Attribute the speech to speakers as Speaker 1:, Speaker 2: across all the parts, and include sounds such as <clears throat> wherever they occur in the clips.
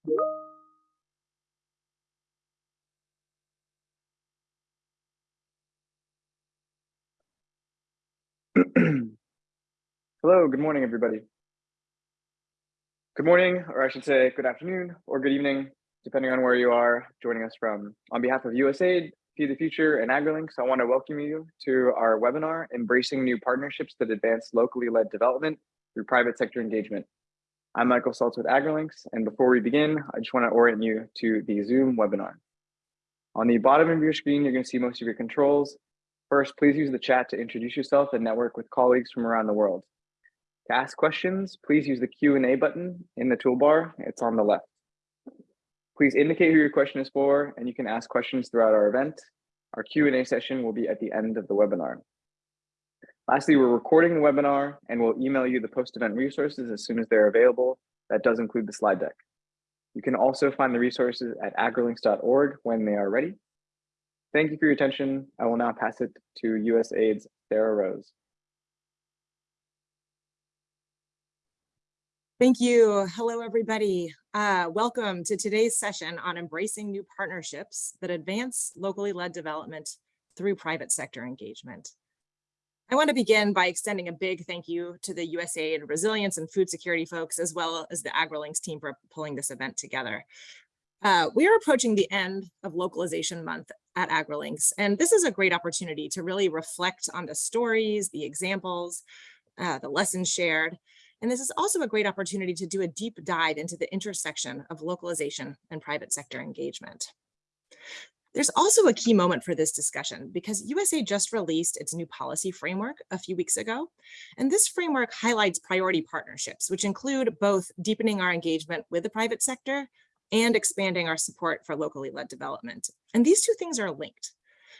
Speaker 1: <clears throat> Hello, good morning, everybody. Good morning, or I should say good afternoon or good evening, depending on where you are joining us from. On behalf of USAID, Feed the Future, and AgriLinks, I want to welcome you to our webinar, Embracing New Partnerships that Advance Locally Led Development Through Private Sector Engagement. I'm Michael Saltz with AgriLinks, and before we begin, I just want to orient you to the Zoom webinar. On the bottom of your screen, you're going to see most of your controls. First, please use the chat to introduce yourself and network with colleagues from around the world. To ask questions, please use the Q&A button in the toolbar. It's on the left. Please indicate who your question is for, and you can ask questions throughout our event. Our Q&A session will be at the end of the webinar. Lastly, we're recording the webinar and we'll email you the post-event resources as soon as they're available. That does include the slide deck. You can also find the resources at agrilinks.org when they are ready. Thank you for your attention. I will now pass it to USAID's Sarah Rose.
Speaker 2: Thank you. Hello, everybody. Uh, welcome to today's session on embracing new partnerships that advance locally led development through private sector engagement. I want to begin by extending a big thank you to the USAID Resilience and Food Security folks, as well as the AgriLinks team for pulling this event together. Uh, we are approaching the end of localization month at AgriLinks, and this is a great opportunity to really reflect on the stories, the examples, uh, the lessons shared. And this is also a great opportunity to do a deep dive into the intersection of localization and private sector engagement. There's also a key moment for this discussion because USA just released its new policy framework a few weeks ago. And this framework highlights priority partnerships, which include both deepening our engagement with the private sector and expanding our support for locally led development. And these two things are linked.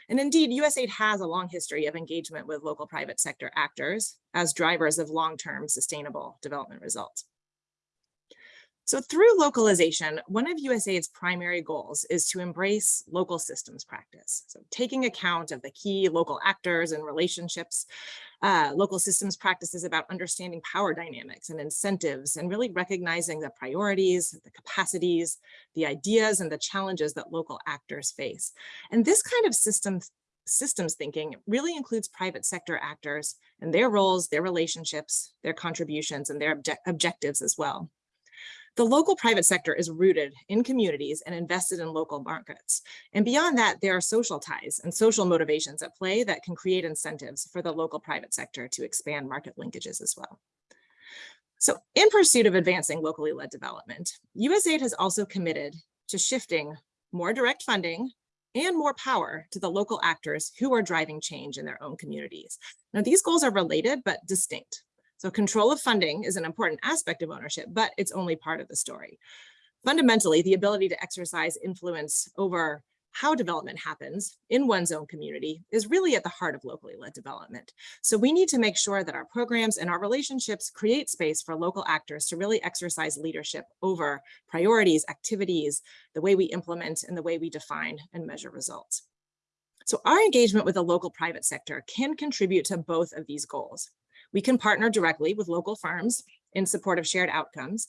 Speaker 2: And indeed, USAID has a long history of engagement with local private sector actors as drivers of long-term sustainable development results. So through localization, one of USAID's primary goals is to embrace local systems practice. So taking account of the key local actors and relationships, uh, local systems practices about understanding power dynamics and incentives and really recognizing the priorities, the capacities, the ideas and the challenges that local actors face. And this kind of systems systems thinking really includes private sector actors and their roles, their relationships, their contributions, and their obje objectives as well. The local private sector is rooted in communities and invested in local markets. And beyond that, there are social ties and social motivations at play that can create incentives for the local private sector to expand market linkages as well. So in pursuit of advancing locally led development, USAID has also committed to shifting more direct funding and more power to the local actors who are driving change in their own communities. Now, these goals are related but distinct. So control of funding is an important aspect of ownership, but it's only part of the story. Fundamentally, the ability to exercise influence over how development happens in one's own community is really at the heart of locally led development. So we need to make sure that our programs and our relationships create space for local actors to really exercise leadership over priorities, activities, the way we implement and the way we define and measure results. So our engagement with the local private sector can contribute to both of these goals. We can partner directly with local firms in support of shared outcomes.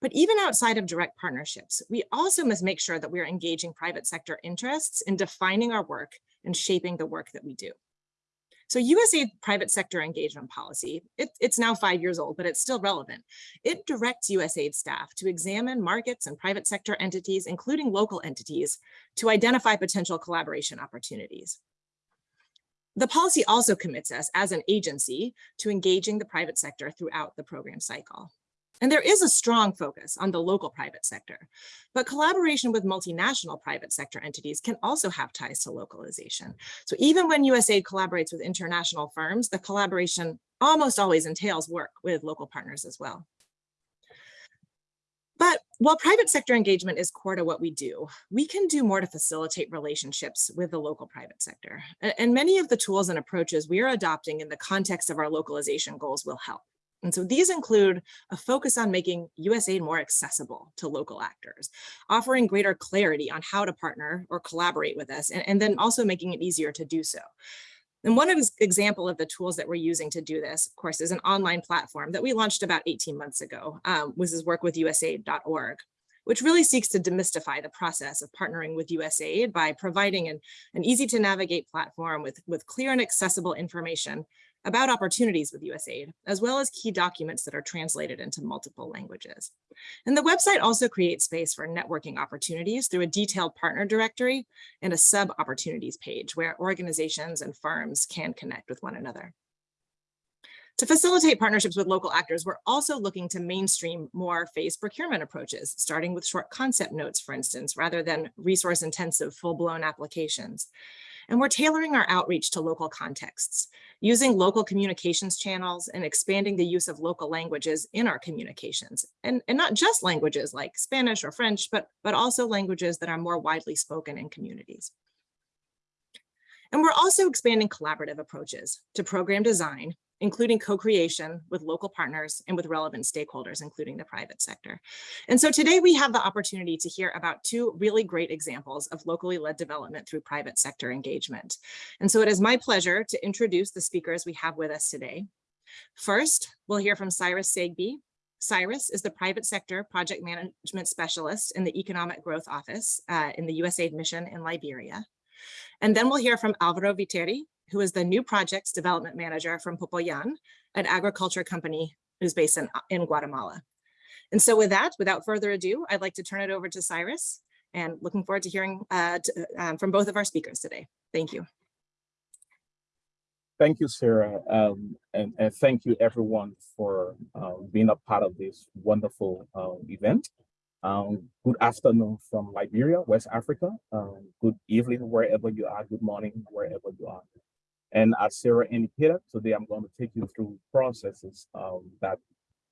Speaker 2: But even outside of direct partnerships, we also must make sure that we're engaging private sector interests in defining our work and shaping the work that we do. So USAID private sector engagement policy, it, it's now five years old, but it's still relevant. It directs USAID staff to examine markets and private sector entities, including local entities, to identify potential collaboration opportunities. The policy also commits us as an agency to engaging the private sector throughout the program cycle. And there is a strong focus on the local private sector, but collaboration with multinational private sector entities can also have ties to localization. So even when USAID collaborates with international firms, the collaboration almost always entails work with local partners as well. While private sector engagement is core to what we do, we can do more to facilitate relationships with the local private sector. And many of the tools and approaches we are adopting in the context of our localization goals will help. And so these include a focus on making USAID more accessible to local actors, offering greater clarity on how to partner or collaborate with us, and, and then also making it easier to do so. And one example of the tools that we're using to do this, of course, is an online platform that we launched about 18 months ago. Um, this is work with USAID.org. which really seeks to demystify the process of partnering with USAID by providing an, an easy to navigate platform with, with clear and accessible information about opportunities with USAID, as well as key documents that are translated into multiple languages. And the website also creates space for networking opportunities through a detailed partner directory and a sub opportunities page where organizations and firms can connect with one another. To facilitate partnerships with local actors, we're also looking to mainstream more phased procurement approaches, starting with short concept notes, for instance, rather than resource intensive full-blown applications. And we're tailoring our outreach to local contexts, using local communications channels and expanding the use of local languages in our communications. And, and not just languages like Spanish or French, but, but also languages that are more widely spoken in communities. And we're also expanding collaborative approaches to program design including co-creation with local partners and with relevant stakeholders, including the private sector. And so today we have the opportunity to hear about two really great examples of locally led development through private sector engagement. And so it is my pleasure to introduce the speakers we have with us today. First, we'll hear from Cyrus Segbe. Cyrus is the private sector project management specialist in the Economic Growth Office uh, in the USAID mission in Liberia. And then we'll hear from Alvaro Viteri, who is the new projects development manager from Popoyan, an agriculture company who's based in, in Guatemala. And so with that, without further ado, I'd like to turn it over to Cyrus and looking forward to hearing uh, to, um, from both of our speakers today. Thank you.
Speaker 3: Thank you, Sarah, um, and, and, thank you everyone for uh, being a part of this wonderful uh, event. Um, good afternoon from Liberia, West Africa. Um, good evening, wherever you are. Good morning, wherever you are. And as Sarah indicated, today I'm going to take you through processes um, that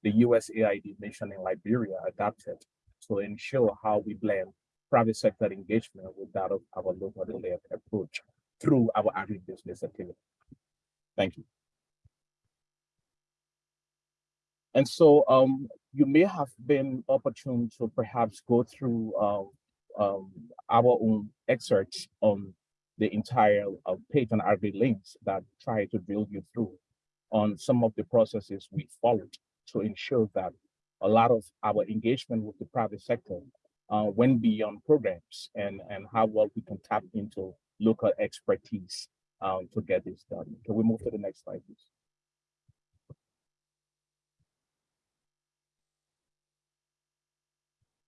Speaker 3: the USAID mission in Liberia adopted to ensure how we blend private sector engagement with that of our local led approach through our agribusiness activity. Thank you. And so um, you may have been opportune to perhaps go through uh, um, our own excerpts on the entire uh, page on AgriLinks that try to drill you through on some of the processes we followed to ensure that a lot of our engagement with the private sector uh, went beyond programs and, and how well we can tap into local expertise um, to get this done. Can we move to the next slide, please?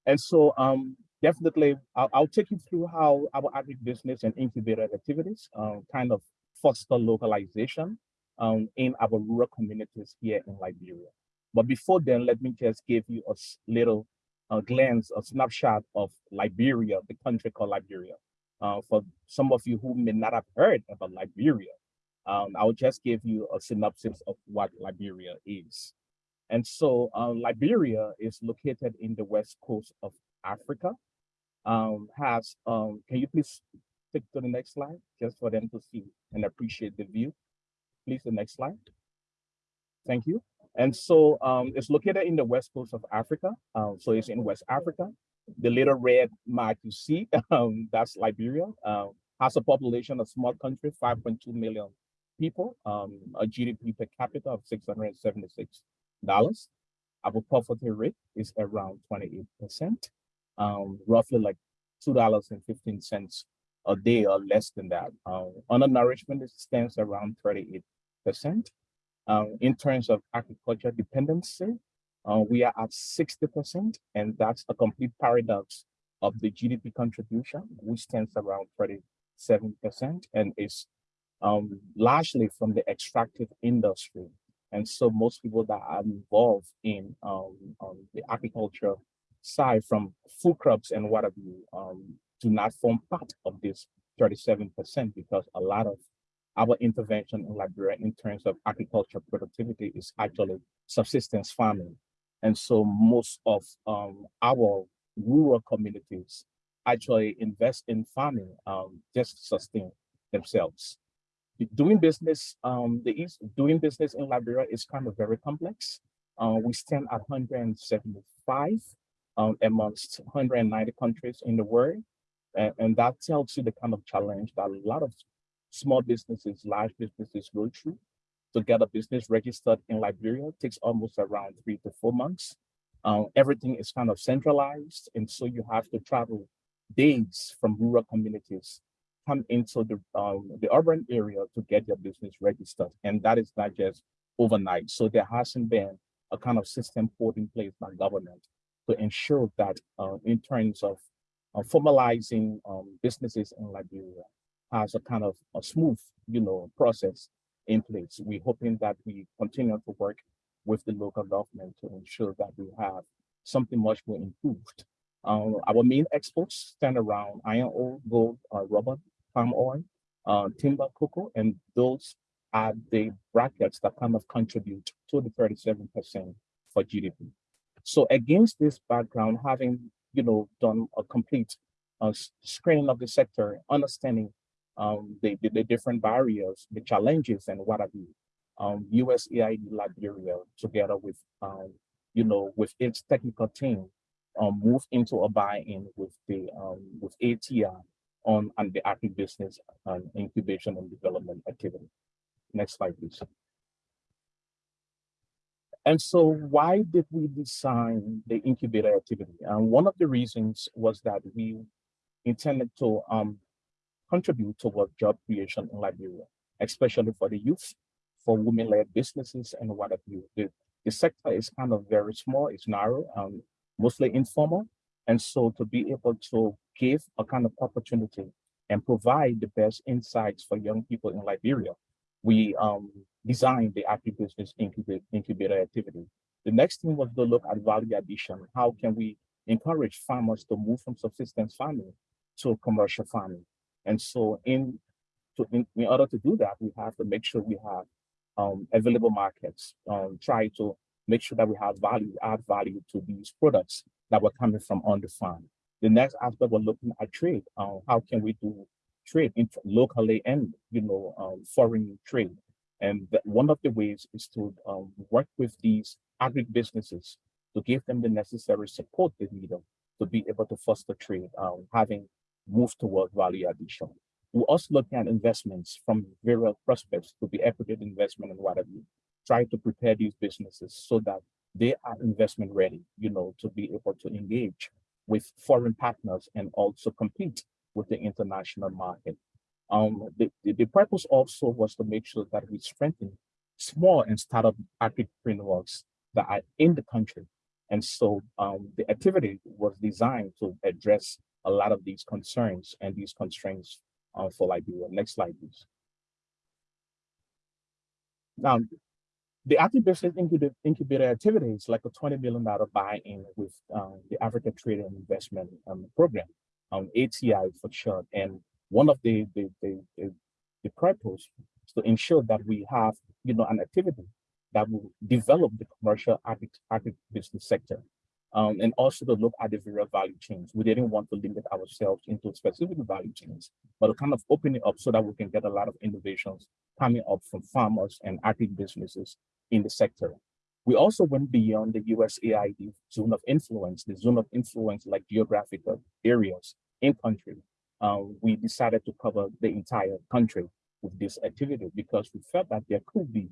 Speaker 3: And so um, definitely, I'll, I'll, take you through how our agribusiness and incubator activities um, kind of foster localization um, in our rural communities here in Liberia. But before then, let me just give you a little uh, glance, a snapshot of Liberia, the country called Liberia. Uh, for some of you who may not have heard about Liberia, um, I'll just give you a synopsis of what Liberia is. And so uh, Liberia is located in the west coast of Africa um, has, um, can you please stick to the next slide just for them to see and appreciate the view? Please, the next slide. Thank you. And so um, it's located in the west coast of Africa. Um, so it's in West Africa. The little red mark you see, <laughs> um, that's Liberia. Uh, has a population, a small country, 5.2 million people, um, a GDP per capita of $676. Our poverty rate is around 28% um, roughly like $2.15 a day or less than that. Um, undernourishment stands around 38%. Um, in terms of agriculture dependency, uh, we are at 60%, and that's a complete paradox of the GDP contribution, which stands around 37%, and is um, largely from the extractive industry. And so most people that are involved in um, um, the agriculture side from food crops and what have you um, do not form part of this 37% because a lot of our intervention in Liberia in terms of agriculture productivity is actually subsistence farming. And so most of um, our rural communities actually invest in farming um, just to sustain themselves. Doing business, um, the East, doing business in Liberia is kind of very complex. Uh, we stand at 175 um, amongst 190 countries in the world. And, and, that tells you the kind of challenge that a lot of small businesses, large businesses go through. To get a business registered in Liberia takes almost around three to four months. uh, everything is kind of centralized. And so you have to travel days from rural communities come into the, um, the urban area to get your business registered. And that is not just overnight. So there hasn't been a kind of system put in place by government to ensure that uh, in terms of uh, formalizing um, businesses in Liberia has a kind of a smooth, you know, process in place. We're hoping that we continue to work with the local government to ensure that we have something much more improved. Um, our main exports stand around iron ore, gold, uh, rubber, palm oil, uh, timber, cocoa, and those are the brackets that kind of contribute to the 37% for GDP. So against this background, having you know done a complete uh, screening of the sector, understanding um, the, the, the different barriers, the challenges, and what have you, um, USAID Liberia, together with um, you know with its technical team, um, move into a buy-in with the um, with ATI on, on the agribusiness and incubation and development activity. Next slide, please. And so why did we design the incubator activity? And one of the reasons was that we intended to um, contribute toward job creation in Liberia, especially for the youth, for women-led businesses and what have you. The, the sector is kind of very small, it's narrow, um, mostly informal. And so to be able to give a kind of opportunity and provide the best insights for young people in Liberia, we um, designed the agribusiness incubator, incubator activity. The next thing was to look at value addition. How can we encourage farmers to move from subsistence farming to commercial farming? And so in, to, in, in order to do that, we have to make sure we have um, available markets, um, try to make sure that we have value, add value to these products that were coming from on the farm. The next aspect, we're looking at trade. Uh, how can we do trade locally and you know um, foreign trade? And one of the ways is to um, work with these agri businesses to give them the necessary support they need them to be able to foster trade, um, having moved toward value addition. We're also looking at investments from various prospects to be equity investment and whatever. Try to prepare these businesses so that they are investment ready, you know, to be able to engage with foreign partners and also compete with the international market. Um, the, the, purpose also was to make sure that we strengthen small and startup entrepreneurs that are in the country. And so um, the activity was designed to address a lot of these concerns and these constraints uh, for Liberia. Next slide, please. Now, the agribusiness incubator, incubator activity is like a $20 million buy-in with um, the Africa Trade and Investment um, Program, um, ATI for short. And one of the, the, the, the, the purpose is to ensure that we have, you know, an activity that will develop the commercial agri agribusiness sector. Um, and also to look at the various value chains. We didn't want to limit ourselves into specific value chains, but to kind of open it up so that we can get a lot of innovations coming up from farmers and agri businesses in the sector. We also went beyond the USAID zone of influence, the zone of influence like geographical areas in country. Um, we decided to cover the entire country with this activity because we felt that there could be,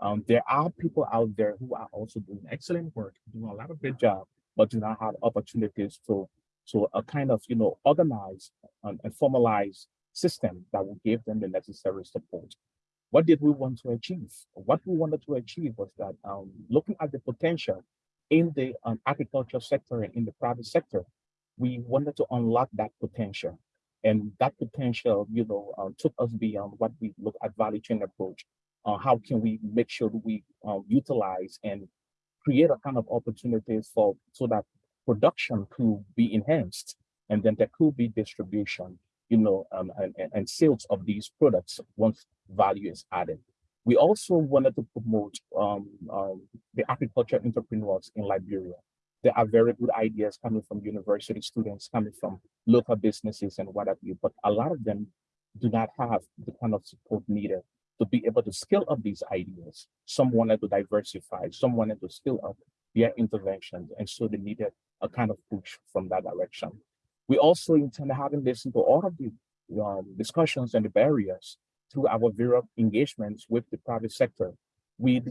Speaker 3: um, there are people out there who are also doing excellent work, doing a lot of good job, but do not have opportunities to, to a kind of, you know, organize and, and formalize system that will give them the necessary support. What did we want to achieve? What we wanted to achieve was that um, looking at the potential in the um, agriculture sector and in the private sector, we wanted to unlock that potential. And that potential, you know, uh, took us beyond what we look at value chain approach. Uh, how can we make sure that we uh, utilize and create a kind of opportunities for so that production could be enhanced and then there could be distribution you know, um, and, and sales of these products once value is added. We also wanted to promote um, um, the agriculture entrepreneurs in Liberia. There are very good ideas coming from university students, coming from local businesses and what have you, but a lot of them do not have the kind of support needed to be able to scale up these ideas. Some wanted to diversify, some wanted to scale up their interventions, and so they needed a kind of push from that direction. We also intend to having listened to all of the um, discussions and the barriers through our various engagements with the private sector. We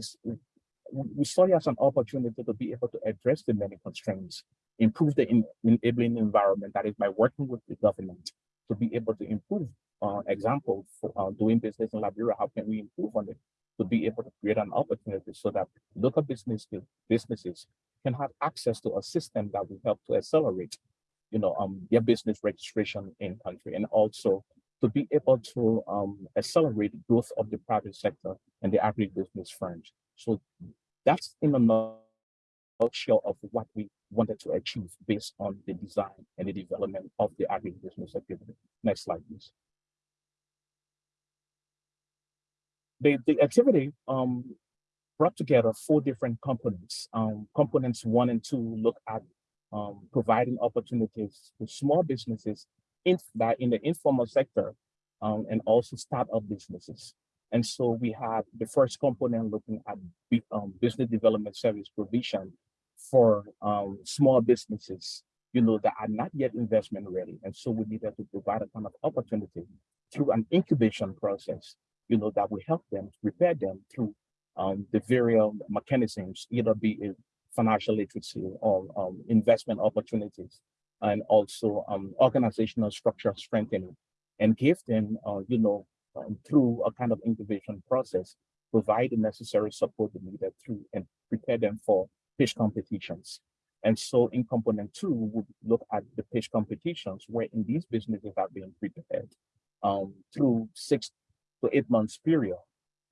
Speaker 3: we saw it as an opportunity to be able to address the many constraints, improve the en- enabling environment that is by working with the government to be able to improve. Uh, example for uh, doing business in Liberia, how can we improve on it? To be able to create an opportunity so that local business businesses can have access to a system that will help to accelerate, you know, um, their business registration in country and also to be able to um, accelerate growth of the private sector and the agribusiness firms. So that's in a nutshell of what we wanted to achieve based on the design and the development of the agribusiness activity. Next slide, please. The, the activity um, brought together four different components. Um, components one and two look at um, providing opportunities to small businesses in that in the informal sector um, and also startup businesses. And so we have the first component looking at um, business development service provision for um, small businesses, you know, that are not yet investment ready. And so we needed to provide a kind of opportunity through an incubation process, you know, that will help them prepare them through um, the various mechanisms, either be it financial literacy or um, investment opportunities, and also um, organizational structure strengthening, and give them, uh, you know, um, through a kind of incubation process, provide the necessary support needed through and prepare them for pitch competitions. And so in component two, we would look at the pitch competitions where in these businesses are being prepared um, through six to eight months period.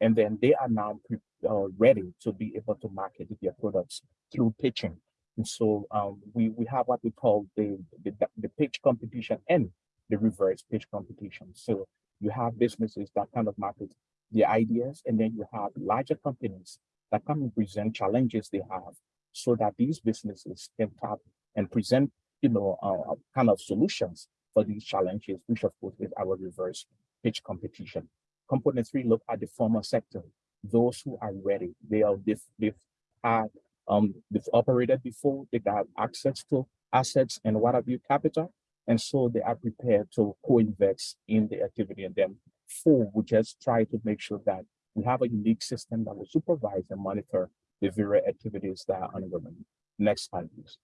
Speaker 3: And then they are now uh, ready to be able to market their products through pitching. And so um, we, we have what we call the, the, the pitch competition and the reverse pitch competition. So you have businesses that kind of market their ideas, and then you have larger companies that come and present challenges they have so that these businesses can tap and present, you know, uh, kind of solutions for these challenges, which of course is our reverse pitch competition. Component three look at the formal sector, those who are ready. They are they've, they've had um they've operated before, they got access to assets and what have you capital. And so they are prepared to co-invest in the activity. And then four, we just try to make sure that we have a unique system that will supervise and monitor the various activities that are ongoing. Next slide, please.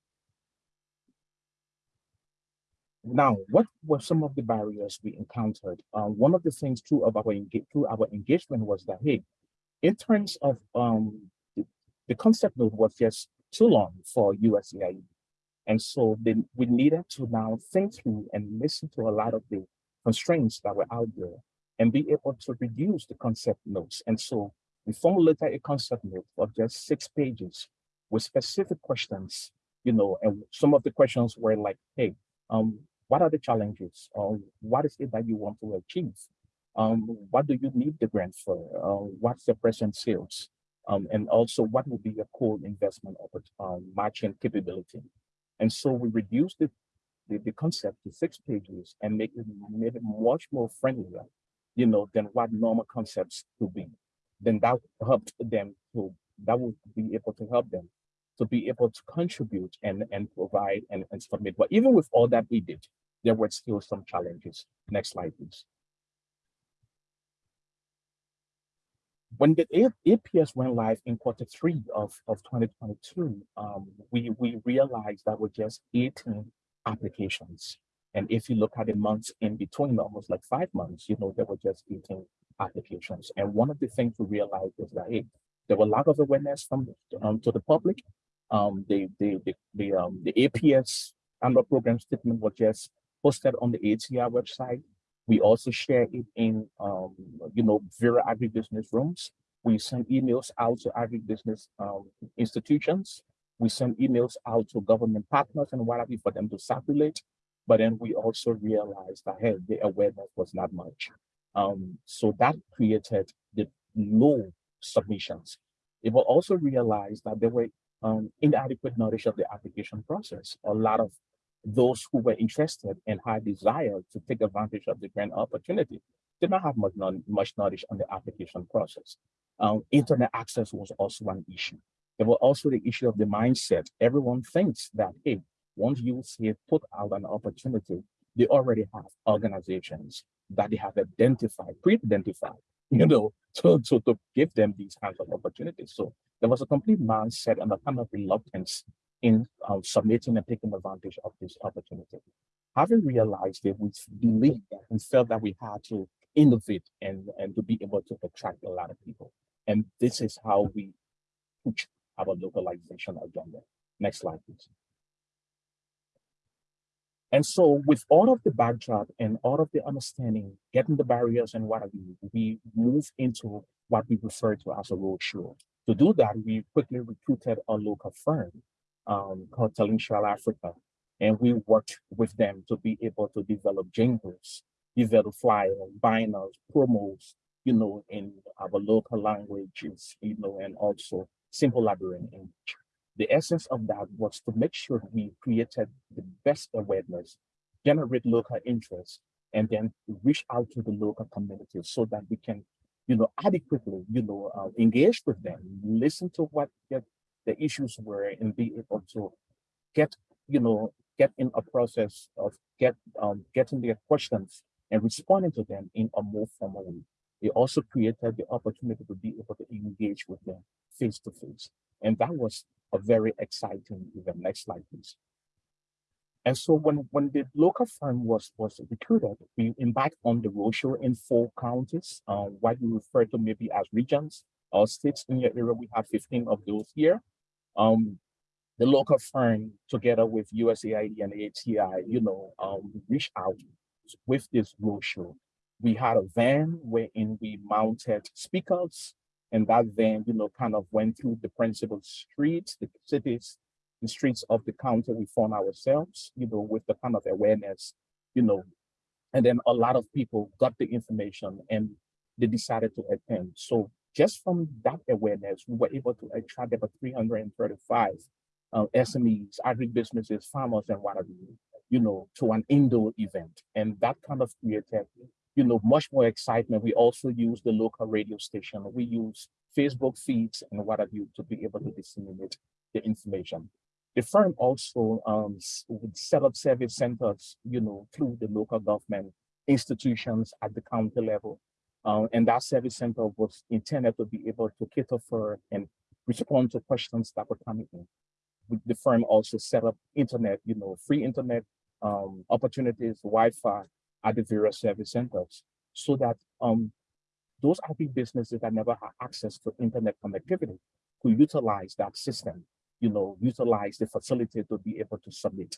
Speaker 3: Now, what were some of the barriers we encountered? Um, one of the things through of our through our engagement was that hey, in terms of um, the, the concept note was just too long for USAID, and so we needed to now think through and listen to a lot of the constraints that were out there and be able to reduce the concept notes. And so we formulated a concept note of just six pages with specific questions, you know, and some of the questions were like, hey, um, what are the challenges? Um, what is it that you want to achieve? Um, what do you need the grant for? Uh, what's the present sales? Um, and also what will be your core investment um, matching capability? And so we reduced the, the, the, concept to six pages and make it, made it much more friendlier, you know, than what normal concepts could be. Then that helped them to, that would be able to help them to be able to contribute and, and provide and, and submit. But even with all that we did, there were still some challenges. Next slide, please. When the APS went live in quarter three of, of 2022, um, we, we realized that we're just 18 applications. And if you look at the months in between, almost like five months, you know, there were just 18 applications. And one of the things we realized is that, hey, there were a lot of awareness from um, to the public. Um, the, the, the, the, um, the APS annual program statement was just posted on the ATI website. We also share it in, um, you know, Vera agribusiness rooms. We send emails out to agribusiness um, institutions. We send emails out to government partners and what have you for them to circulate. But then we also realized that, hey, the awareness was not much. Um, so that created the low submissions. It will also realize that there were um, inadequate knowledge of the application process. A lot of those who were interested and had desire to take advantage of the grant opportunity did not have much, much knowledge on the application process. Um, internet access was also an issue. There was also the issue of the mindset. Everyone thinks that, hey, once you see put out an opportunity, they already have organizations that they have identified, pre-identified <laughs> you know, to, to, to give them these kinds of opportunities. So there was a complete mindset and a kind of reluctance in uh, submitting and taking advantage of this opportunity. Having realized it, we believed that we felt that we had to innovate and, and to be able to attract a lot of people. And this is how we push our localization agenda. Next slide, please. And so with all of the backdrop and all of the understanding, getting the barriers and what you, we move into what we refer to as a roadshow. To do that, we quickly recruited a local firm um, called Talential Africa. And we worked with them to be able to develop jingles, develop flyers, banners, promos, you know, in our local languages, you know, and also simple Liberian English. The essence of that was to make sure we created the best awareness, generate local interest, and then reach out to the local community so that we can, you know, adequately, you know, uh, engage with them, listen to what the, the issues were, and be able to get, you know, get in a process of get um, getting their questions and responding to them in a more formal way. It also created the opportunity to be able to engage with them face to face. And that was a very exciting event. Next slide, please. And so when, when the local firm was, was recruited, we embarked on the roadshow in four counties, um, what we refer to maybe as regions or states in your area. We have 15 of those here. Um, the local firm, together with USAID and ATI, you know, um, reached out with this roadshow. We had a van wherein we mounted speakers and that van, you know, kind of went through the principal streets, the cities, the streets of the county we found ourselves, you know, with the kind of awareness, you know, and then a lot of people got the information and they decided to attend. So just from that awareness, we were able to attract about 335 uh, SMEs, agribusinesses, farmers, and what whatever, you know, to an indoor event. And that kind of created you know, much more excitement. We also use the local radio station. We use Facebook feeds and what have you to be able to disseminate the information. The firm also um, would set up service centers, you know, through the local government institutions at the county level. Uh, and that service center was intended to be able to cater for and respond to questions that were coming in. The firm also set up internet, you know, free internet um, opportunities, Wi-Fi, at the various service centers so that um, those IP businesses that never had access to internet connectivity could utilize that system, you know, utilize the facility to be able to submit.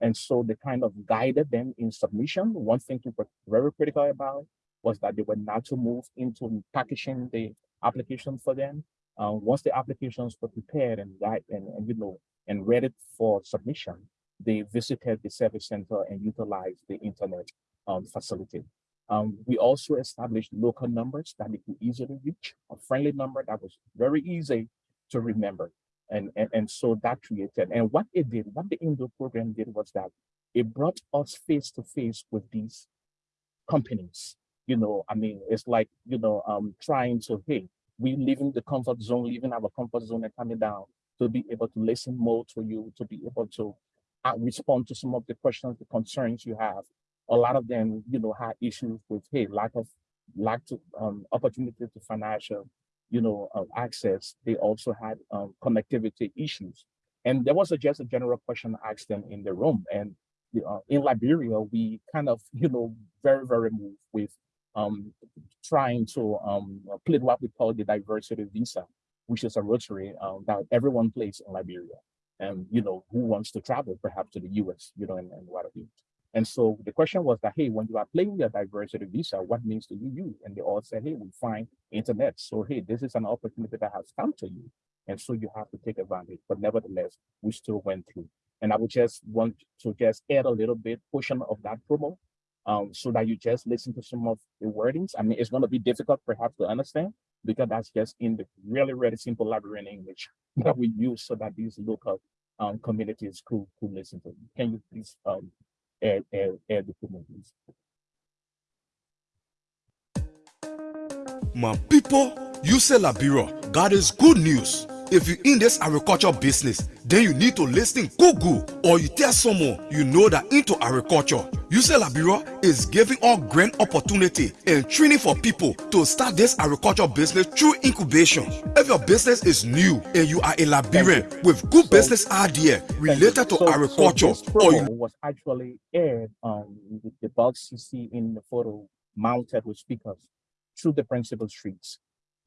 Speaker 3: And so they kind of guided them in submission. One thing to be very critical about was that they were not to move into packaging the application for them. Uh, once the applications were prepared and, and, and you know and ready for submission, they visited the service center and utilized the internet um, facility. Um, we also established local numbers that they could easily reach, a friendly number that was very easy to remember. And, and, and so that created, and what it did, what the indoor program did was that it brought us face to face with these companies. You know, I mean, it's like, you know, um, trying to, hey, we leaving the comfort zone, leaving our comfort zone and coming down to be able to listen more to you, to be able to uh, respond to some of the questions, the concerns you have, a lot of them, you know, had issues with, hey, lack of lack to um, opportunity to financial, you know, uh, access. They also had um, connectivity issues. And there was a, just a general question asked them in the room. And uh, in Liberia, we kind of, you know, very, very moved with um, trying to um, play what we call the diversity visa, which is a rotary um, that everyone plays in Liberia. And, you know, who wants to travel perhaps to the US, you know, and, and what have you. And so the question was that, hey, when you are playing your diversity visa, what means do you use? And they all said, hey, we find internet. So, hey, this is an opportunity that has come to you. And so you have to take advantage. But nevertheless, we still went through. And I would just want to just add a little bit portion of that promo um, so that you just listen to some of the wordings. I mean, it's going to be difficult perhaps to understand because that's just in the really, really simple Liberian English <laughs> that we use so that these local um, communities could, could listen to. Can you please um, add, add, add the please.
Speaker 4: My people, you say Liberia, God is good news. If you in this agriculture business, then you need to listen Google or you tell someone you know that into agriculture. UCL Bureau is giving all grant opportunity and training for people to start this agriculture business through incubation. If your business is new and you are a Liberian with good
Speaker 3: So-
Speaker 4: business idea related to
Speaker 3: So- so
Speaker 4: agriculture
Speaker 3: this
Speaker 4: or you
Speaker 3: was actually aired um with the box you see in the photo mounted with speakers through the principal streets,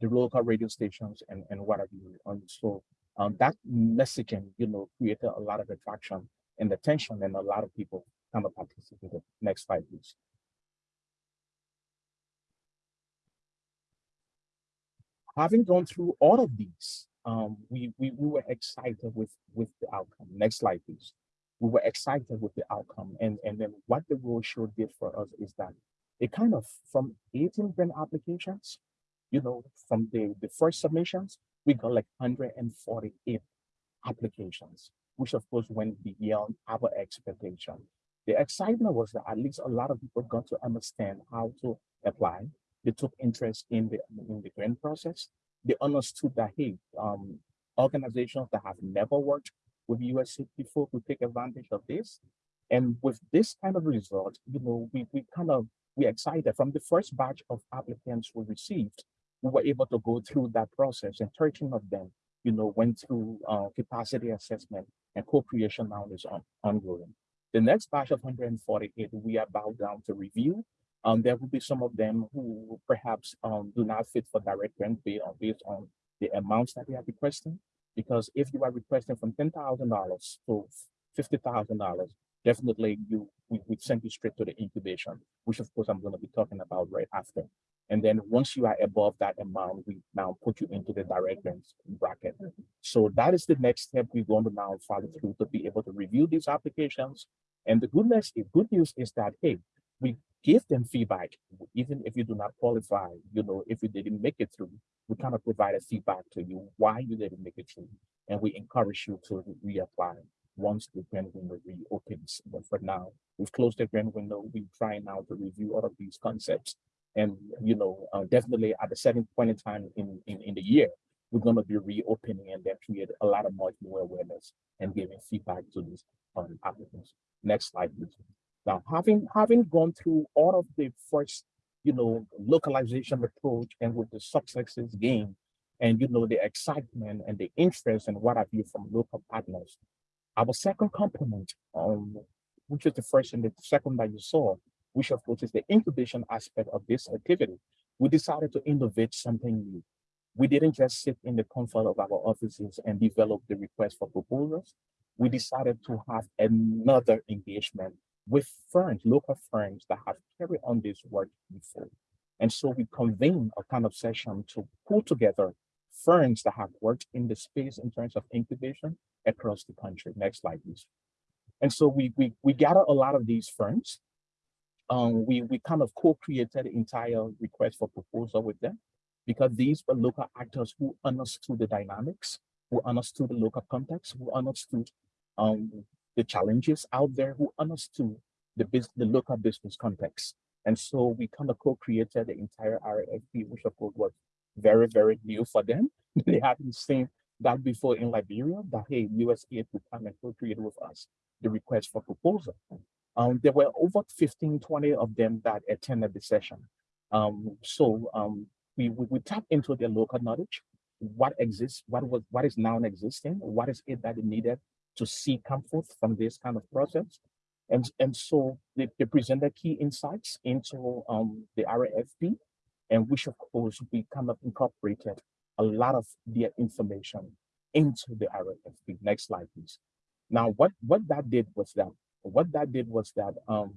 Speaker 3: the local radio stations and and what have you. And so um that messaging, you know, created a lot of attraction and attention and a lot of people kind of participated. Next slide, please. Having gone through all of these, um, we, we, we were excited with, with the outcome. Next slide, please. We were excited with the outcome. And, and then what the roadshow did for us is that it kind of, from 18 grant applications, you know, from the, the first submissions, we got like 148 applications, which of course went beyond our expectation. The excitement was that at least a lot of people got to understand how to apply. They took interest in the, in the grant process they understood that, hey, um, organizations that have never worked with USAID before could take advantage of this. And with this kind of result, you know, we, we kind of, we excited from the first batch of applicants we received, we were able to go through that process and 13 of them, you know, went through uh, capacity assessment and co-creation now is on, ongoing. The next batch of 148, we are about down to review um, there will be some of them who perhaps um, do not fit for direct grant based on, based on the amounts that they are requesting. Because if you are requesting from ten thousand dollars to fifty thousand dollars, definitely you we, we send you straight to the incubation, which of course I'm going to be talking about right after. And then once you are above that amount, we now put you into the direct grants bracket. So that is the next step we're going to now follow through to be able to review these applications. And the goodness, the good news is that hey, we give them feedback, even if you do not qualify, you know, if you didn't make it through, we kind of provide a feedback to you why you didn't make it through. And we encourage you to reapply once the grant window reopens. But for now, we've closed the grant window. We're trying now to review all of these concepts. And, you know, uh, definitely at a certain point in time in, in, in the year, we're going to be reopening and then create a lot of much more awareness and giving feedback to these um, applicants. Next slide, please. Now, having having gone through all of the first, you know, localization approach and with the successes gained, and you know, the excitement and the interest and what have you from local partners. Our second component, um, which is the first and the second that you saw, which of course is the incubation aspect of this activity, we decided to innovate something new. We didn't just sit in the comfort of our offices and develop the request for proposals. We decided to have another engagement with firms, local firms that have carried on this work before. And so we convened a kind of session to pull together firms that have worked in the space in terms of incubation across the country. Next slide, please. And so we we we gather a lot of these firms. Um, we we kind of co-created the entire request for proposal with them because these were local actors who understood the dynamics, who understood the local context, who understood um, the challenges out there, who understood the the local business context. And so we kind of co-created the entire RFP, which of course was very, very new for them. <laughs> they hadn't seen that before in Liberia, that hey, USAID would come and co-create with us the request for proposal. Um, there were over 15, 20 of them that attended the session. Um, so um, we, we, we tap into their local knowledge, what exists, what was what is now existing, what is it that it needed to see come forth from this kind of process. And, and so they, they presented key insights into um, the RFP, and which of course we kind of incorporated a lot of their information into the RFP. Next slide, please. Now, what, what that did was that, what that did was that um,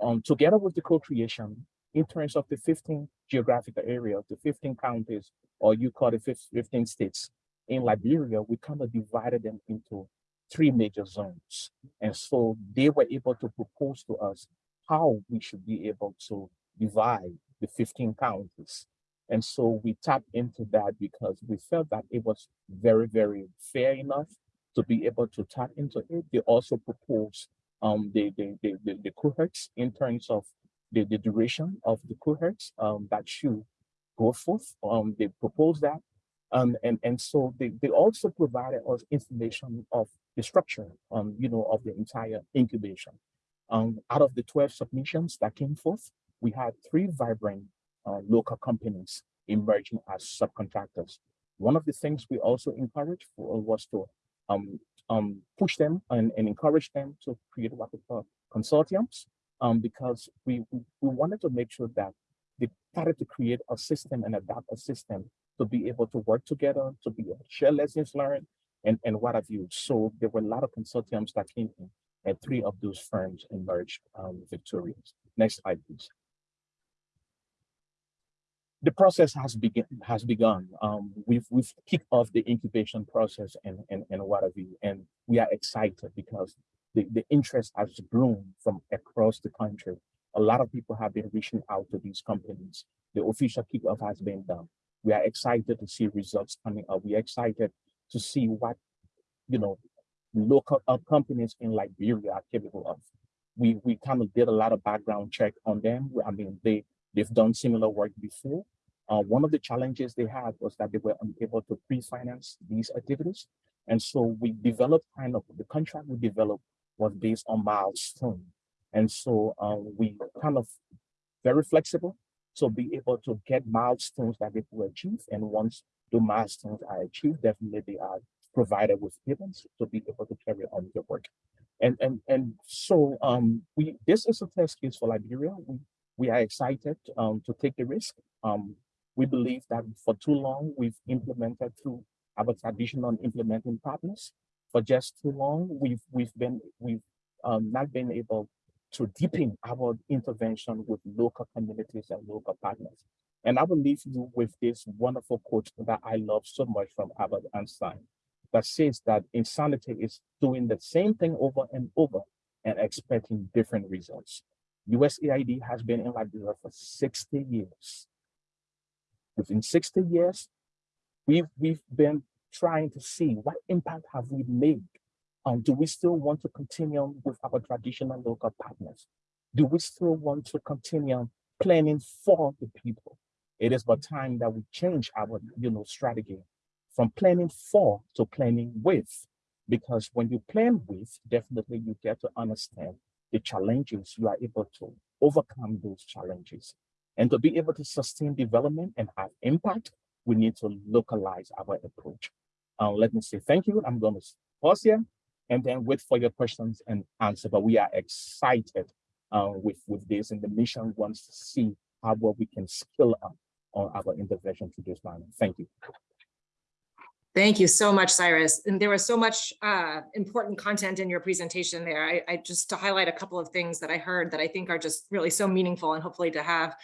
Speaker 3: um, together with the co-creation, in terms of the 15 geographical areas, the 15 counties, or you call it 15 states in Liberia, we kind of divided them into three major zones. And so they were able to propose to us how we should be able to divide the 15 counties. And so we tapped into that because we felt that it was very, very fair enough to be able to tap into it. They also proposed um, the, the, the, the, the cohorts in terms of the, the duration of the cohorts um, that should go forth. Um, they proposed that. Um, and, and so they, they also provided us information of the structure, um, you know, of the entire incubation. Um, out of the 12 submissions that came forth, we had three vibrant uh, local companies emerging as subcontractors. One of the things we also encouraged for was to um, um, push them and, and encourage them to create what consortiums um, because we, we, we wanted to make sure that they started to create a system and adapt a system to be able to work together, to be able to share lessons learned, and, and what have you. So there were a lot of consortiums that came in, and three of those firms emerged um, victorious. Next slide, please. The process has begun. Has begun. Um, we've we've kicked off the incubation process and and and what have you, and we are excited because the, the interest has grown from across the country. A lot of people have been reaching out to these companies. The official kickoff has been done. We are excited to see results coming up. We are excited to see what, you know, local uh, companies in Liberia are capable of. We we kind of did a lot of background check on them. I mean, they they've done similar work before. Uh, one of the challenges they had was that they were unable to pre-finance these activities. And so we developed kind of the contract we developed was based on milestone. And so um, we kind of very flexible to be able to get milestones that they will achieve. And once the milestones are achieved, definitely they are provided with payments to be able to carry on the work. And and and so um, we this is a test case for Liberia. We we are excited um, to take the risk. Um, we believe that for too long we've implemented through our traditional implementing partners. For just too long, we've we've been we've um, not been able to deepen our intervention with local communities and local partners. And I will leave you with this wonderful quote that I love so much from Albert Einstein that says that insanity is doing the same thing over and over and expecting different results. USAID has been in Liberia for 60 years. Within 60 years, we've, we've been trying to see what impact have we made and do we still want to continue with our traditional local partners? Do we still want to continue planning for the people? It is but time that we change our you know, strategy from planning for to planning with. Because when you plan with, definitely you get to understand the challenges, you are able to overcome those challenges. And to be able to sustain development and have impact, we need to localize our approach. Uh, let me say thank you. I'm going to pause here and then wait for your questions and answer. But we are excited uh, with, with this and the mission wants to see how well we can scale up on our intervention to this line. Thank you.
Speaker 2: Thank you so much, Cyrus. And there was so much uh, important content in your presentation there. I, I, just to highlight a couple of things that I heard that I think are just really so meaningful and hopefully to have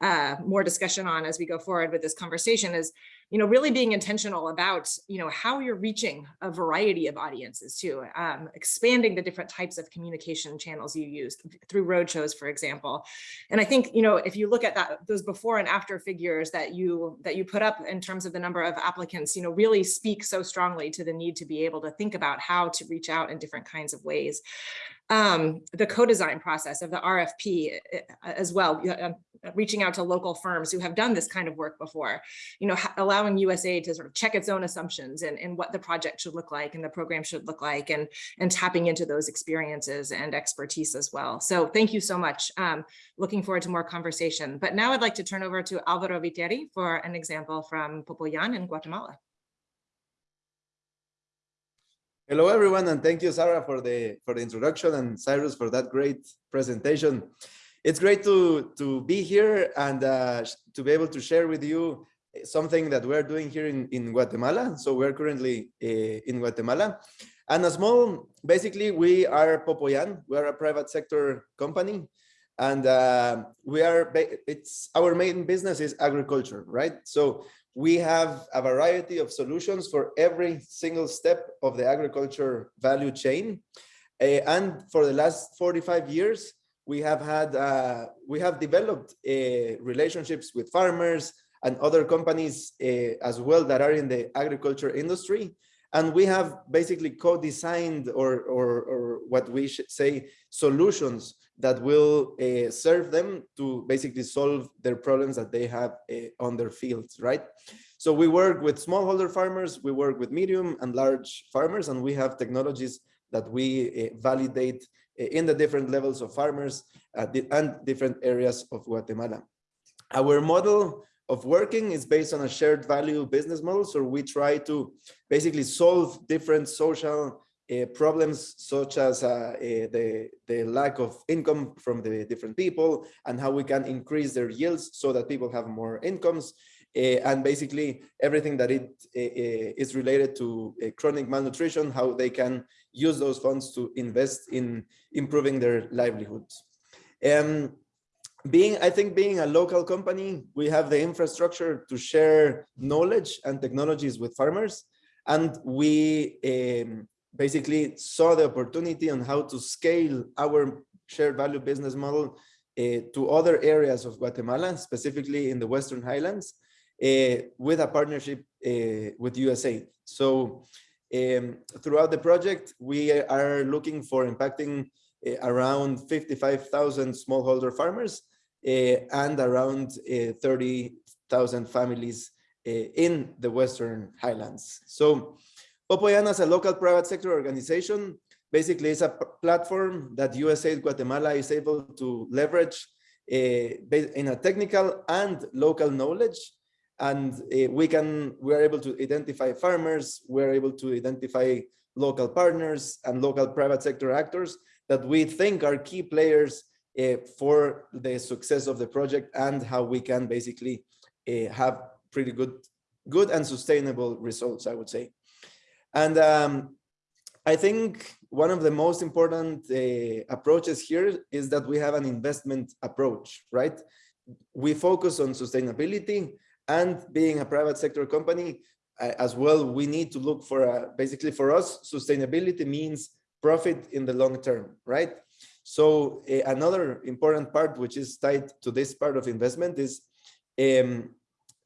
Speaker 2: uh, more discussion on as we go forward with this conversation is you know, really being intentional about, you know, how you're reaching a variety of audiences too, um, expanding the different types of communication channels you use through roadshows, for example. And I think, you know, if you look at that, those before and after figures that you that you put up in terms of the number of applicants, you know, really speak so strongly to the need to be able to think about how to reach out in different kinds of ways um, the co-design process of the RFP eh, as well, um, reaching out to local firms who have done this kind of work before, you know, allowing USA to sort of check its own assumptions and, and what the project should look like and the program should look like and, and tapping into those experiences and expertise as well. So thank you so much. Um, looking forward to more conversation. But now I'd like to turn over to Alvaro Viteri for an example from Popoyan in Guatemala.
Speaker 5: Hello, everyone, and thank you, Sarah, for the for the introduction and Cyrus for that great presentation. It's great to to be here and uh, to be able to share with you something that we're doing here in in Guatemala. So we're currently uh, in Guatemala, and a small, basically, we are Popoyan. We are a private sector company, and uh, we are. It's our main business is agriculture, right? So we have a variety of solutions for every single step of the agriculture value chain. Uh, and for the last 45 years, we have had, uh, we have developed uh, relationships with farmers and other companies as well that are in the agriculture industry. And we have basically co-designed or, or, or what we should say solutions that will uh, serve them to basically solve their problems that they have uh, on their fields, right? So we work with smallholder farmers, we work with medium and large farmers, and we have technologies that we uh, validate in the different levels of farmers and different areas of Guatemala. Our model of working is based on a shared value business model. So we try to basically solve different social uh, problems such as uh, uh, the, the lack of income from the different people and how we can increase their yields so that people have more incomes. Uh, and basically everything that it uh, uh, is related to chronic malnutrition, how they can use those funds to invest in improving their livelihoods. Um, being, I think being a local company, we have the infrastructure to share knowledge and technologies with farmers. And we um, basically saw the opportunity on how to scale our shared value business model uh, to other areas of Guatemala, specifically in the Western Highlands, uh, with a partnership uh, with usa So um, throughout the project, we are looking for impacting uh, around 55,000 smallholder farmers and around uh, 30,000 families uh, in the Western Highlands. So Popoyan as a local private sector organization basically is a platform that USAID Guatemala is able to leverage uh, in a technical and local knowledge. And uh, we can, we are able to identify farmers, we're able to identify local partners and local private sector actors that we think are key players uh, for the success of the project and how we can basically uh, have pretty good, good and sustainable results, I would say. And um, I think one of the most important uh, approaches here is that we have an investment approach, right? We focus on sustainability and being a private sector company uh, as well, we need to look for a, basically for us, sustainability means profit in the long term, right? So uh, another important part, which is tied to this part of investment is um,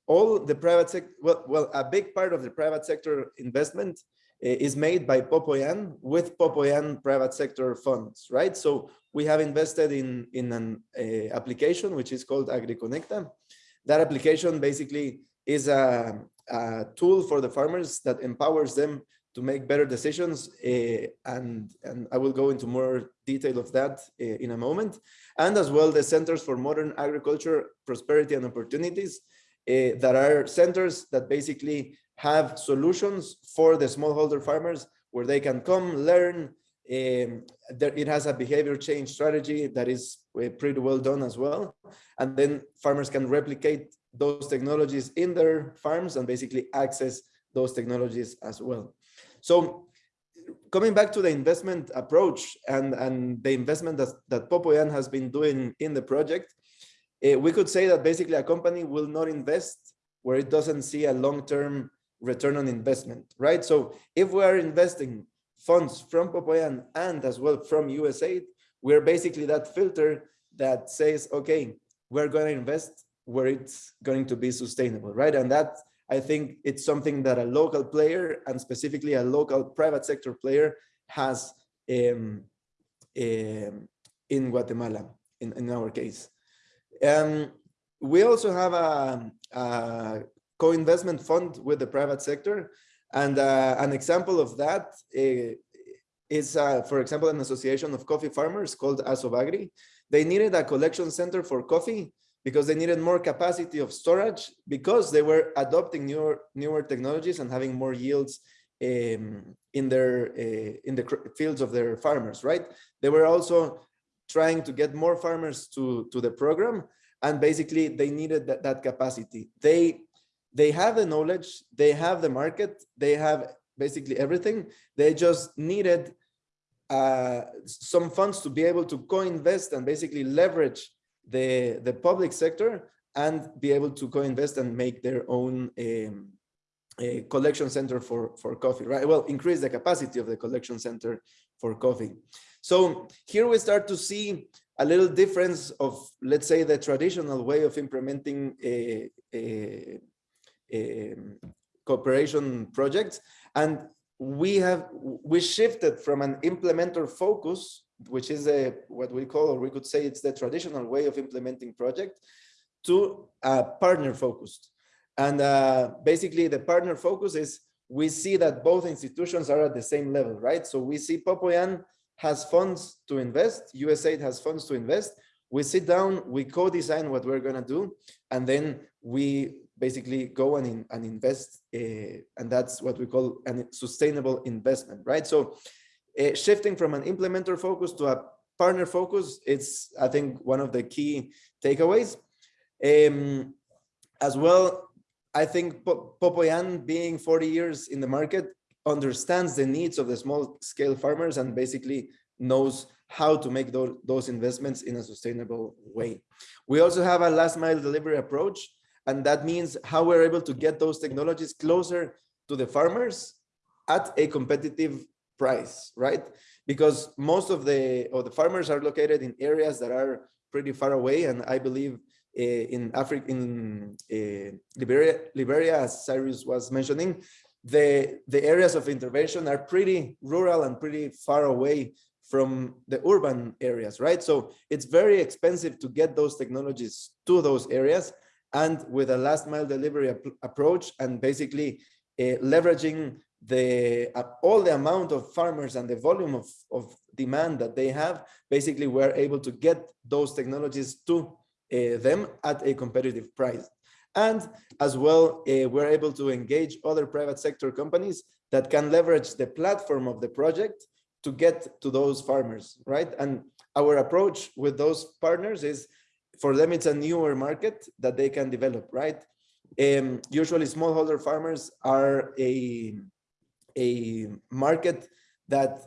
Speaker 5: all the private sector, well, well, a big part of the private sector investment uh, is made by Popoyan with Popoyan private sector funds, right? So we have invested in, in an uh, application, which is called AgriConnecta. That application basically is a, a tool for the farmers that empowers them to make better decisions. uh, and, and I will go into more detail of that uh, in a moment. And as well, the Centers for Modern Agriculture, Prosperity and Opportunities uh, that are centers that basically have solutions for the smallholder farmers where they can come learn. Um, there, it has a behavior change strategy that is pretty well done as well. And then farmers can replicate those technologies in their farms and basically access those technologies as well. So coming back to the investment approach and, and the investment that, that Popoyan has been doing in the project, uh, we could say that basically a company will not invest where it doesn't see a long-term return on investment, right? So if we are investing funds from Popoyan and as well from USAID, we're basically that filter that says, okay, we're going to invest where it's going to be sustainable, right? And that I think it's something that a local player and specifically a local private sector player has um, um, in Guatemala, in, in our case. Um, we also have a, a co-investment fund with the private sector. And uh, an example of that uh, is, uh, for example, an association of coffee farmers called Asobagri. They needed a collection center for coffee because they needed more capacity of storage because they were adopting newer, newer technologies and having more yields um, in their uh, in the fields of their farmers, right? They were also trying to get more farmers to, to the program and basically they needed that, that capacity. They they have the knowledge, they have the market, they have basically everything. They just needed uh, some funds to be able to co-invest and basically leverage the, the public sector and be able to co-invest and make their own um, collection center for, for coffee, right? Well, increase the capacity of the collection center for coffee. So here we start to see a little difference of, let's say, the traditional way of implementing a, a, a cooperation projects. And we have, we shifted from an implementer focus, which is a, what we call, or we could say it's the traditional way of implementing project, to a partner focused. And uh, basically the partner focus is we see that both institutions are at the same level, right? So we see Popoyan has funds to invest, USAID has funds to invest. We sit down, we co-design what we're gonna do, and then we basically go and, and invest, uh, and that's what we call a sustainable investment, right? So uh, shifting from an implementer focus to a partner focus, it's, I think, one of the key takeaways. Um, as well, I think Popoyan being 40 years in the market understands the needs of the small scale farmers and basically knows how to make those, those investments in a sustainable way. We also have a last mile delivery approach, and that means how we're able to get those technologies closer to the farmers at a competitive price, right? Because most of the, of the farmers are located in areas that are pretty far away, and I believe uh, in Africa, in uh, Liberia, Liberia, as Cyrus was mentioning, the, the areas of intervention are pretty rural and pretty far away from the urban areas, right? So it's very expensive to get those technologies to those areas. And with a last mile delivery ap approach and basically uh, leveraging the uh, all the amount of farmers and the volume of, of demand that they have, basically we're able to get those technologies to uh, them at a competitive price. And as well, uh, we're able to engage other private sector companies that can leverage the platform of the project to get to those farmers, right? And our approach with those partners is for them, it's a newer market that they can develop, right? Um, usually smallholder farmers are a, a market that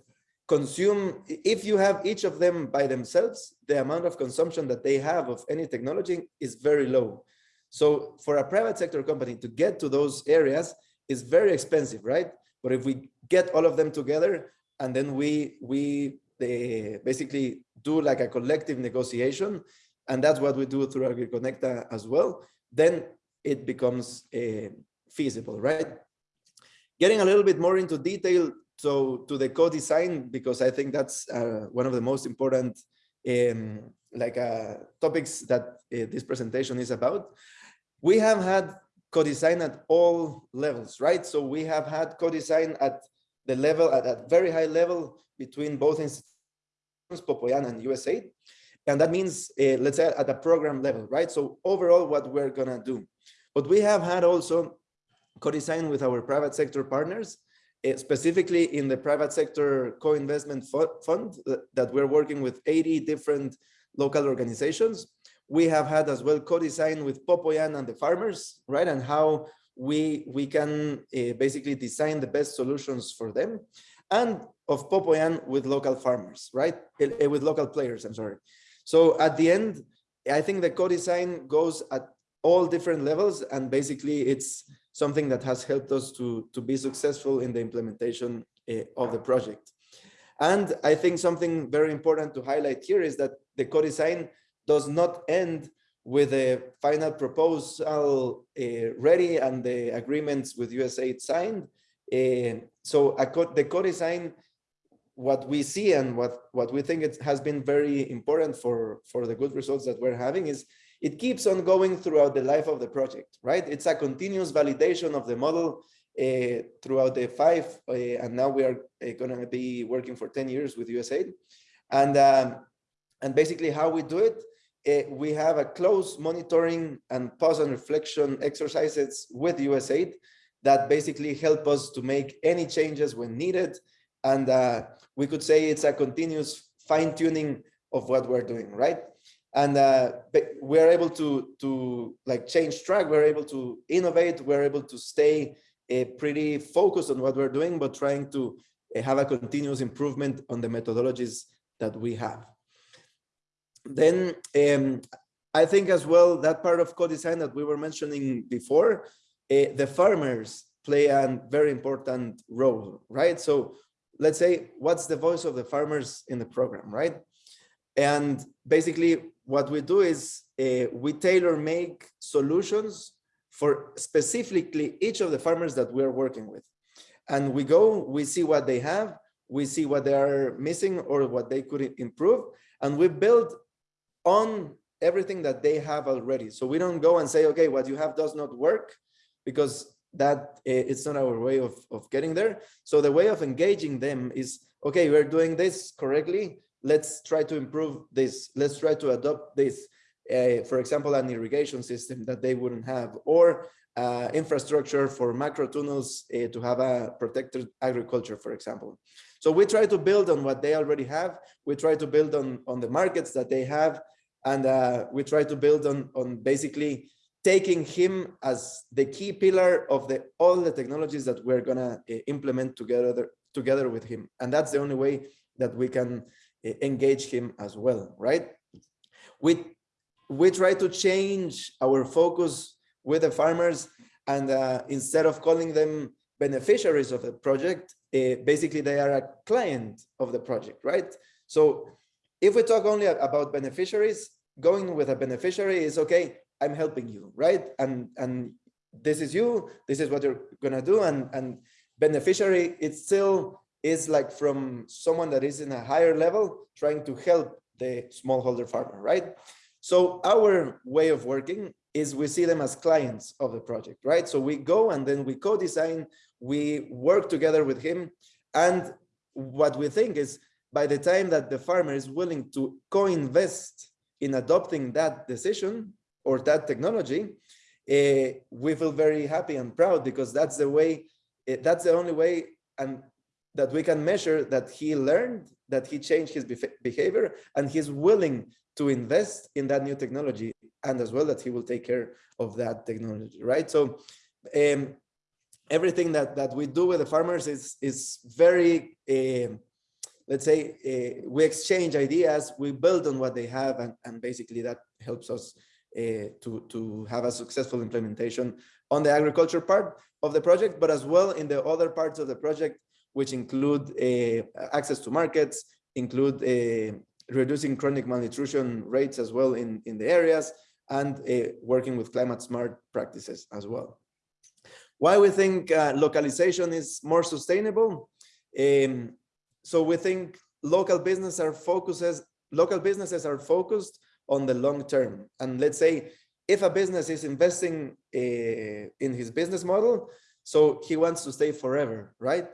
Speaker 5: consume, if you have each of them by themselves, the amount of consumption that they have of any technology is very low. So for a private sector company to get to those areas is very expensive, right? But if we get all of them together and then we, we they basically do like a collective negotiation, and that's what we do through AgriConnecta as well, then it becomes uh, feasible, right? Getting a little bit more into detail, so to the co-design, because I think that's uh, one of the most important um, like uh, topics that uh, this presentation is about. We have had co-design at all levels, right? So we have had co-design at the level, at a very high level between both institutions, Popoyan and USAID. And that means, uh, let's say at a program level, right? So overall, what we're gonna do. But we have had also co-design with our private sector partners Eh, specifically in the private sector co-investment fund that we're working with 80 different local organizations. We have had as well co-design with Popoyan and the farmers, right? And how we, we can uh, basically design the best solutions for them. And of Popoyan with local farmers, right? Uh, with local players, I'm sorry. So at the end, I think the co-design goes at all different levels and basically it's something that has helped us to, to be successful in the implementation uh, of the project. And I think something very important to highlight here is that the co-design does not end with the final proposal uh, ready and the agreements with USAID signed. Uh, so co the co-design, what we see and what, what we think it has been very important for, for the good results that we're having is it keeps on going throughout the life of the project, right? It's a continuous validation of the model uh, throughout the five, uh, and now we are uh, going to be working for 10 years with USAID. And, um, and basically how we do it, uh, we have a close monitoring and pause and reflection exercises with USAID that basically help us to make any changes when needed. And uh, we could say it's a continuous fine tuning of what we're doing, right? And uh, we're able to to like change track. We're able to innovate. We're able to stay uh, pretty focused on what we're doing but trying to uh, have a continuous improvement on the methodologies that we have. Then um, i think as well that part of co-design that we were mentioning before uh, the farmers play a very important role right? So let's say what's the voice of the farmers in the program right? And basically what we do is uh, we tailor make solutions for specifically each of the farmers that we're working with. And we go, we see what they have, we see what they are missing or what they could improve, and we build on everything that they have already. So we don't go and say, okay, what you have does not work, because that uh, it's not our way of, of getting there. So the way of engaging them is, okay, we're doing this correctly. Let's try to improve this. Let's try to adopt this. Uh, for example, an irrigation system that they wouldn't have, or uh, infrastructure for macro tunnels uh, to have a protected agriculture, for example. So we try to build on what they already have. We try to build on, on the markets that they have. And uh, we try to build on, on basically taking him as the key pillar of the all the technologies that we're gonna uh, implement together together with him. And that's the only way that we can engage him as well, right? We, we try to change our focus with the farmers and uh, instead of calling them beneficiaries of the project, uh, basically they are a client of the project, right? So if we talk only about beneficiaries, going with a beneficiary is okay, I'm helping you, right? And and this is you, this is what you're gonna do. And and beneficiary, it's still is like from someone that is in a higher level trying to help the smallholder farmer, right? So our way of working is we see them as clients of the project, right? So we go and then we co-design, we work together with him. And what we think is by the time that the farmer is willing to co-invest in adopting that decision or that technology, uh, we feel very happy and proud because that's the way, uh, that's the only way and that we can measure that he learned, that he changed his behavior and he's willing to invest in that new technology and as well that he will take care of that technology, right? So um, everything that, that we do with the farmers is, is very, uh, let's say, uh, we exchange ideas, we build on what they have, and, and basically that helps us uh, to, to have a successful implementation on the agriculture part of the project, but as well in the other parts of the project, which include access to markets, include reducing chronic malnutrition rates as well in, in the areas, and uh, working with climate smart practices as well. Why we think uh, localization is more sustainable? Um, so we think local business are focuses, local businesses are focused on the long term. And let's say if a business is investing uh, in his business model, so he wants to stay forever, right?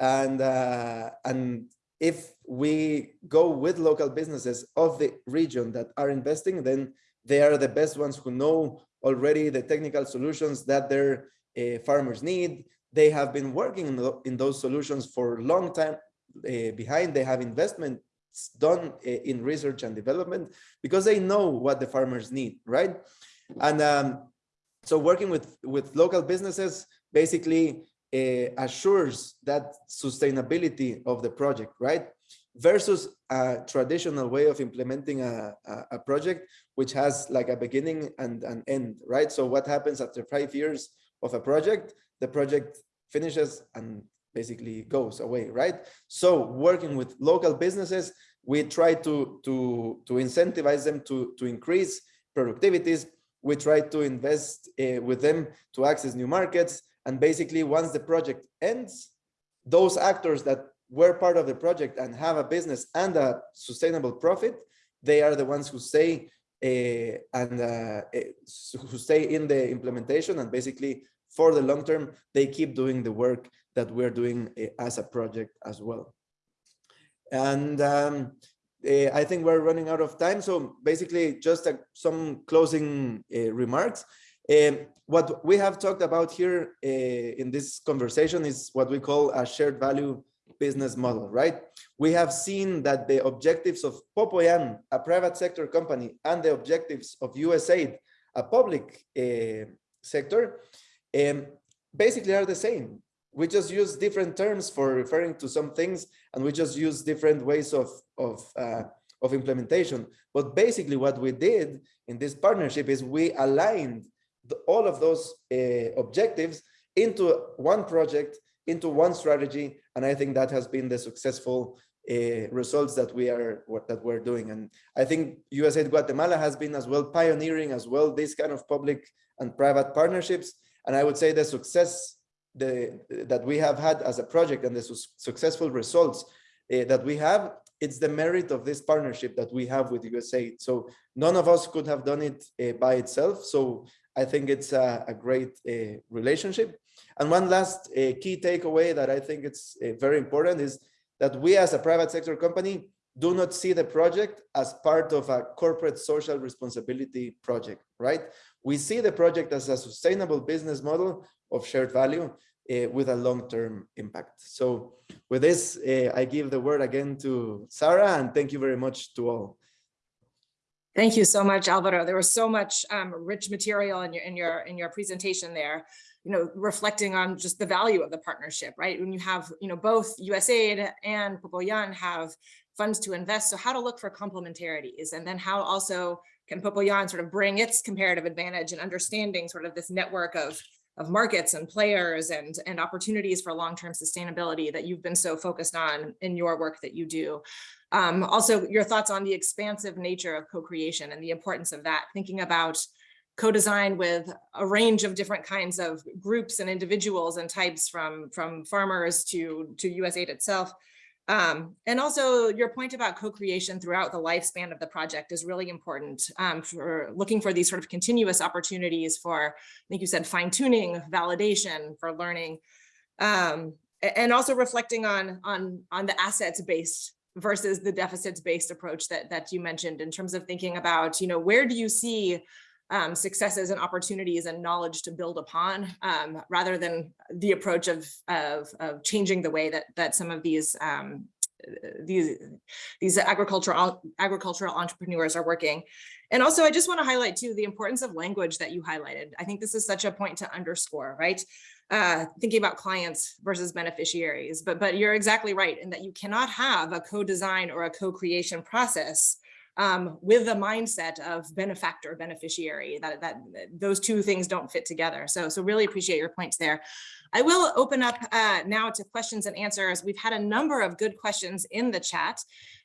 Speaker 5: And uh, and if we go with local businesses of the region that are investing, then they are the best ones who know already the technical solutions that their uh, farmers need. They have been working in, the, in those solutions for a long time uh, behind. They have investments done uh, in research and development because they know what the farmers need, right? And um, so working with, with local businesses basically assures that sustainability of the project, right? versus a traditional way of implementing a, a, a, project which has like a beginning and an end right? So what happens after five years of a project? The project finishes and basically goes away right? So working with local businesses we try to to to incentivize them to to increase productivities. We try to invest uh, with them to access new markets and basically once the project ends those actors that were part of the project and have a business and a sustainable profit, they are the ones who stay uh, and uh, who stay in the implementation and basically for the long term, they keep doing the work that we're doing uh, as a project as well. And um, I think we're running out of time. So basically just some closing remarks. Um, what we have talked about here in this conversation is what we call a shared value business model, right? We have seen that the objectives of Popoyan, a private sector company, and the objectives of USAID, a public uh, sector, um, basically are the same. We just use different terms for referring to some things, and we just use different ways of, of, uh, of implementation. But basically what we did in this partnership is we aligned the, all of those uh, objectives into one project into one strategy. And I think that has been the successful uh, results that we are that we're doing. And I think USAID Guatemala has been as well pioneering as well this kind of public and private partnerships. And I would say the success the, that we have had as a project and the su successful results uh, that we have it's the merit of this partnership that we have with USAID. So none of us could have done it uh, by itself. So I think it's a, a great uh, relationship. And one last uh, key takeaway that I think it's very important is that we as a private sector company do not see the project as part of a corporate social responsibility project, right? We see the project as a sustainable business model of shared value uh, with a long-term impact. So with this, uh, I give the word again to Sarah and thank you very much to all.
Speaker 2: Thank you so much, Alvaro. There was so much um, rich material in your in your in your presentation there. You know, reflecting on just the value of the partnership, right? When you have, you know, both USAID and Popoyan have funds to invest, so how to look for complementarities, and then how also can Popoyan sort of bring its comparative advantage and understanding sort of this network of of markets and players and, and opportunities for long-term sustainability that you've been so focused on in your work that you do. Um, also, your thoughts on the expansive nature of co-creation and the importance of that, thinking about co-design with a range of different kinds of groups and individuals and types from, from farmers to, to USAID itself. Um, and also your point about co-creation throughout the lifespan of the project is really important um, for looking for these sort of continuous opportunities for, I think you said fine tuning, validation for learning, um, and also reflecting on, on, on the assets based versus the deficits based approach that, that you mentioned in terms of thinking about, you know, where do you see um, successes and opportunities and knowledge to build upon um, rather than the approach of, of, of, changing the way that, that some of these um, these these agricultural agricultural entrepreneurs are working. And also, I just want to highlight too the importance of language that you highlighted. I think this is such a point to underscore, right? Uh, thinking about clients versus beneficiaries, but but you're exactly right in that you cannot have a co-design or a co-creation process um, with the mindset of benefactor beneficiary that, that those two things don't fit together. So, so really appreciate your points there. I will open up uh, now to questions and answers. We've had a number of good questions in the chat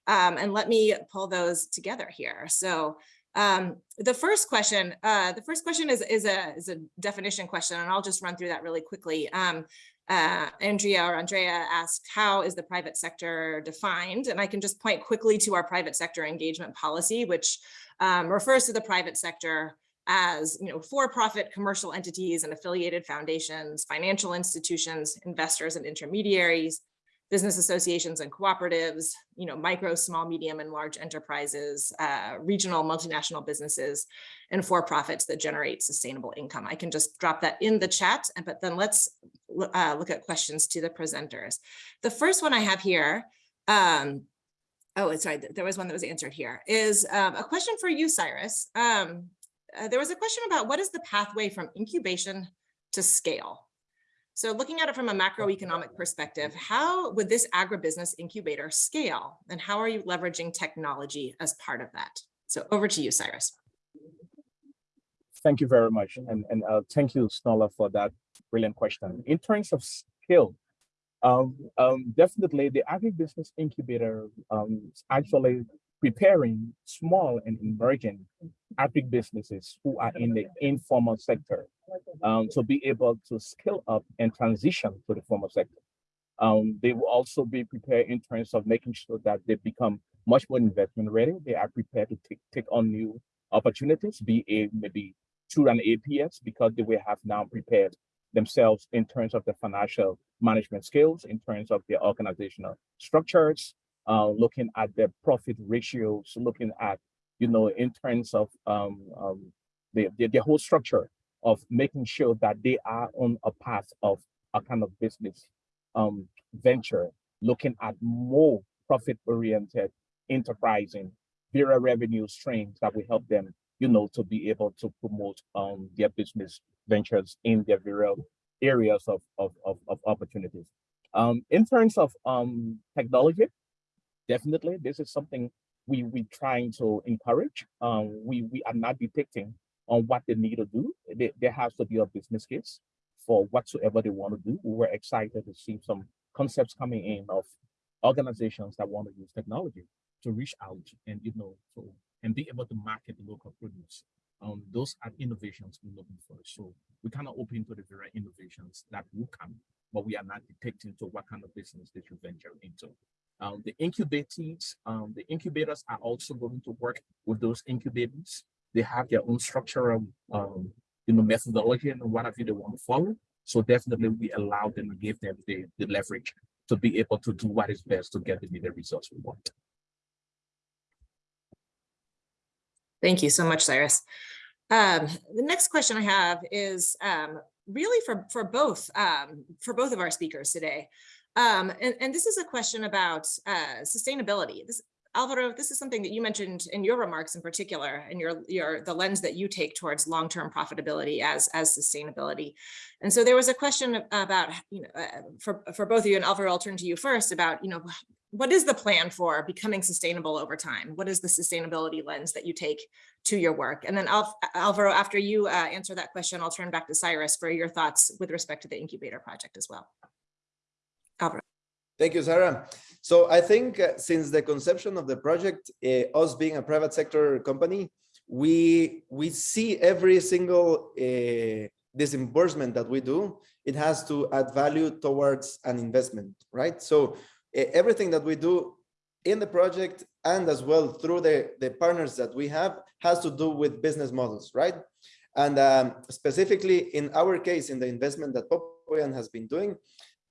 Speaker 2: um, and let me pull those together here. So um, the first question, uh, the first question is, is, a, is a definition question, and I'll just run through that really quickly. Um, uh, Andrea or Andrea asked, how is the private sector defined? And I can just point quickly to our private sector engagement policy, which um, refers to the private sector as you know, for-profit commercial entities and affiliated foundations, financial institutions, investors and intermediaries, business associations and cooperatives, you know, micro, small, medium, and large enterprises, uh, regional multinational businesses, and for-profits that generate sustainable income. I can just drop that in the chat, but then let's uh, look at questions to the presenters. The first one I have here, um, oh, sorry, there was one that was answered here, is um, a question for you, Cyrus. Um, uh, there was a question about what is the pathway from incubation to scale? So looking at it from a macroeconomic perspective, how would this agribusiness incubator scale? And how are you leveraging technology as part of that? So over to you, Cyrus.
Speaker 3: Thank you very much. And, and uh, thank you, Snola, for that brilliant question. In terms of scale, um, um, definitely the agribusiness incubator um, is actually preparing small and emerging agribusinesses who are in the informal sector um, to be able to scale up and transition to the formal sector. Um, they will also be prepared in terms of making sure that they become much more investment ready. They are prepared to take, take on new opportunities, be it maybe through an APS because they will have now prepared themselves in terms of the financial management skills, in terms of their organizational structures, uh, looking at their profit ratios, looking at, you know, in terms of um, um, the, the, the whole structure of making sure that they are on a path of a kind of business um, venture, looking at more profit-oriented enterprising, variable revenue streams that will help them, you know, to be able to promote um, their business ventures in their various areas of, of, of, of opportunities. Um, in terms of um, technology, definitely this is something we we trying to encourage. Um, we we are not depicting on what they need to do. There, there has to be a business case for whatsoever they want to do. We were excited to see some concepts coming in of organizations that want to use technology to reach out and you know so and be able to market the local produce. Um, those are innovations we're looking for. So we kind of open to the very innovations that will come, but we are not depicting to what kind of business they should venture into. Um, the incubators, um, the incubators are also going to work with those incubators. They have their own structural, um, you know, methodology and whatever they want to follow. So definitely we allow them and give them the, the leverage to be able to do what is best to get the results we want.
Speaker 2: Thank you so much, Cyrus. Um, the next question I have is um, really for, for both, um, for both of our speakers today. Um, and, and this is a question about uh, sustainability. This, Alvaro, this is something that you mentioned in your remarks in particular, and your, your the lens that you take towards long-term profitability as, as sustainability. And so there was a question about, you know, uh, for, for both of you, and Alvaro, I'll turn to you first about, you know, what is the plan for becoming sustainable over time? What is the sustainability lens that you take to your work? And then Al Alvaro, after you uh, answer that question, I'll turn back to Cyrus for your thoughts with respect to the incubator project as well. Alvaro.
Speaker 5: Thank you, Sarah. So I think uh, since the conception of the project, uh, us being a private sector company, we we see every single uh, disbursement that we do, it has to add value towards an investment, right? So everything that we do in the project and as well through the, the partners that we have has to do with business models, right? And um, specifically in our case, in the investment that Popoyan has been doing,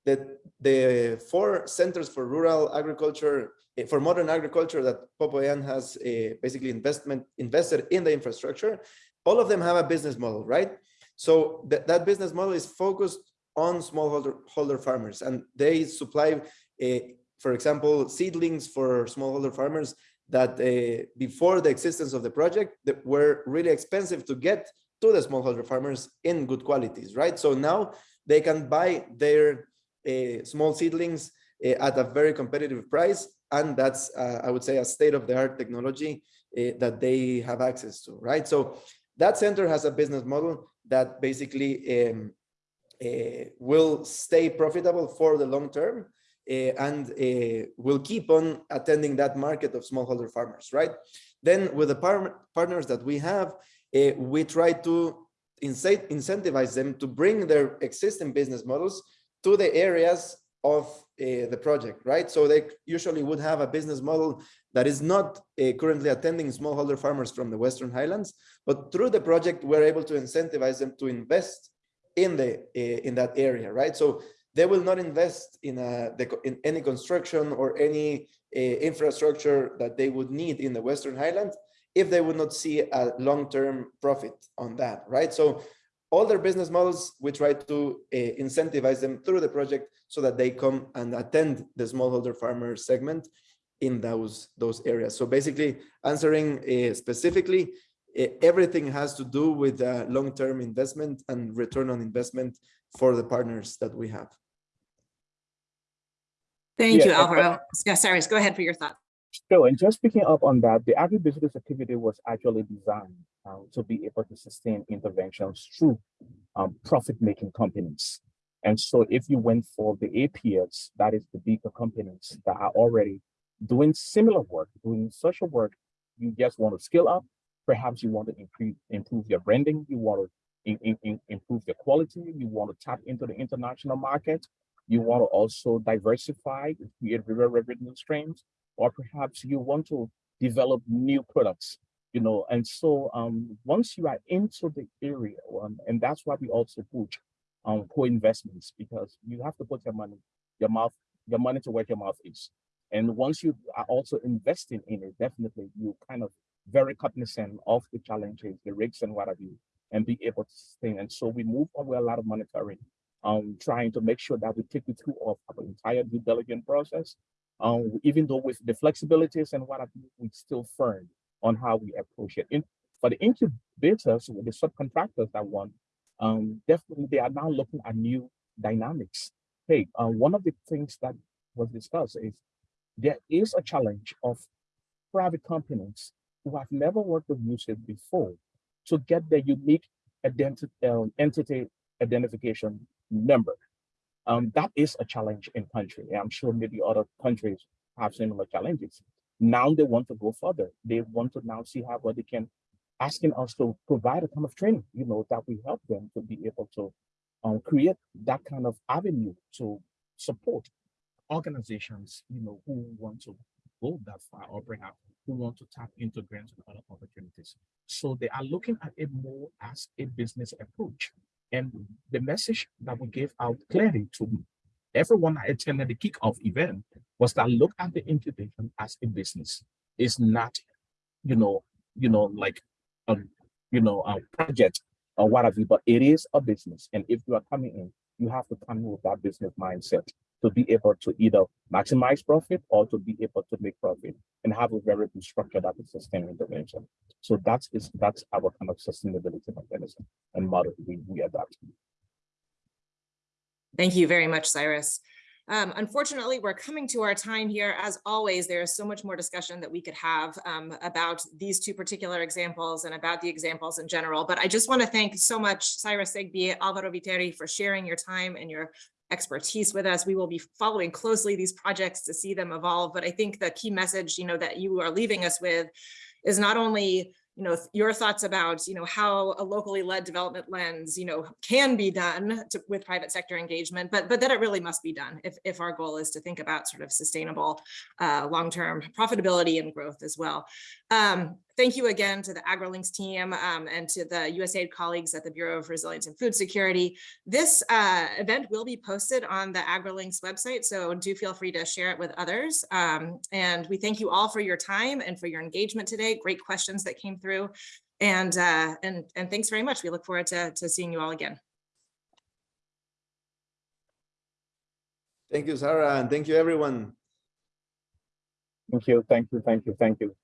Speaker 5: that the four centers for rural agriculture, eh, for modern agriculture that Popoyan has uh, basically investment invested in the infrastructure, all of them have a business model, right? So th that business model is focused on smallholder holder farmers and they supply uh, for example, seedlings for smallholder farmers that before the existence of the project that were really expensive to get to the smallholder farmers in good qualities, right? So now they can buy their small seedlings uh, at a very competitive price. And that's, uh, I would say, a state-of-the-art technology uh, that they have access to, right? So that center has a business model that basically um, uh, will stay profitable for the long term uh, and uh, will keep on attending that market of smallholder farmers, right? Then with the par partners that we have, uh, we try to incentivize them to bring their existing business models to the areas of uh, the project, right? So they usually would have a business model that is not uh, currently attending smallholder farmers from the Western Highlands, but through the project, we're able to incentivize them to invest in the uh, in that area, right? So they will not invest in, a, in any construction or any uh, infrastructure that they would need in the Western Highlands if they would not see a long-term profit on that, right? So all their business models, we try to uh, incentivize them through the project so that they come and attend the smallholder farmer segment in those those areas. So basically answering uh, specifically, uh, everything has to do with long-term investment and return on investment for the partners that we have.
Speaker 2: Thank
Speaker 3: Yeah,
Speaker 2: you,
Speaker 3: and-
Speaker 2: Alvaro. Yeah, Cyrus, go ahead for your thought.
Speaker 3: Sure, and just picking up on that, the agribusiness activity was actually designed uh, to be able to sustain interventions through um, profit-making companies. And so if you went for the APS, that is the bigger companies that are already doing similar work, doing social work, you just want to scale up, perhaps you want to improve, improve your branding, you want to in, in, improve your quality, you want to tap into the international market, you want to also diversify, create revenue streams, or perhaps you want to develop new products, you know, and so um, once you are into the area, um, and that's why we also push um, co-investments because you have to put your money, your mouth, your money to where your mouth is. And once you are also investing in it, definitely you kind of very cognizant of the challenges, the risks and what have you, and be able to sustain. And so we move with a lot of monitoring, um, trying to make sure that we take you through our entire due diligence process um, even though with the flexibilities and what we still firm on how we approach it. In, for the incubators, the subcontractors that want, um, definitely they are now looking at new dynamics. Hey, uh, one of the things that was discussed is there is a challenge of private companies who have never worked with USAID before to get their unique identity, uh, entity identification number. Um, that is a challenge in country. I'm sure maybe other countries have similar challenges. Now they want to go further. They want to now see how they can asking us to provide a kind of training, you know, that we help them to be able to um, create that kind of avenue to support organizations, you know, who want to go that far or bring perhaps who want to tap into grants and other opportunities. So they are looking at it more as a business approach. And the message that we gave out clearly to everyone that attended the kickoff event was that look at the incubation as a business. It's not, you know, you know, like, um, you know, a project or whatever, but it is a business. And if you are coming in, you have to come in with that business mindset to be able to either maximize profit or to be able to make profit and have a very good structure that is sustainable intervention. So that's is that's our kind of sustainability mechanism and model we, we adapt.
Speaker 2: Thank you very much, Cyrus. Um, unfortunately, we're coming to our time here. As always, there is so much more discussion that we could have um, about these two particular examples and about the examples in general. But I just want to thank so much Cyrus Segbi, Alvaro Viteri for sharing your time and your expertise with us. We will be following closely these projects to see them evolve. But I think the key message, you know, that you are leaving us with is not only you know, your thoughts about, you know, how a locally led development lens, you know, can be done to, with private sector engagement, but but that it really must be done if, if our goal is to think about sort of sustainable uh, long-term profitability and growth as well. Um, thank you again to the AgriLinks team um, and to the USAID colleagues at the Bureau of Resilience and Food Security. This uh, event will be posted on the AgriLinks website, so do feel free to share it with others. Um, and we thank you all for your time and for your engagement today. Great questions that came through. And, uh, and, and thanks very much. We look forward to, to seeing you all again.
Speaker 5: Thank you, Sarah, and thank you, everyone.
Speaker 3: Thank you, thank you, thank you, thank you.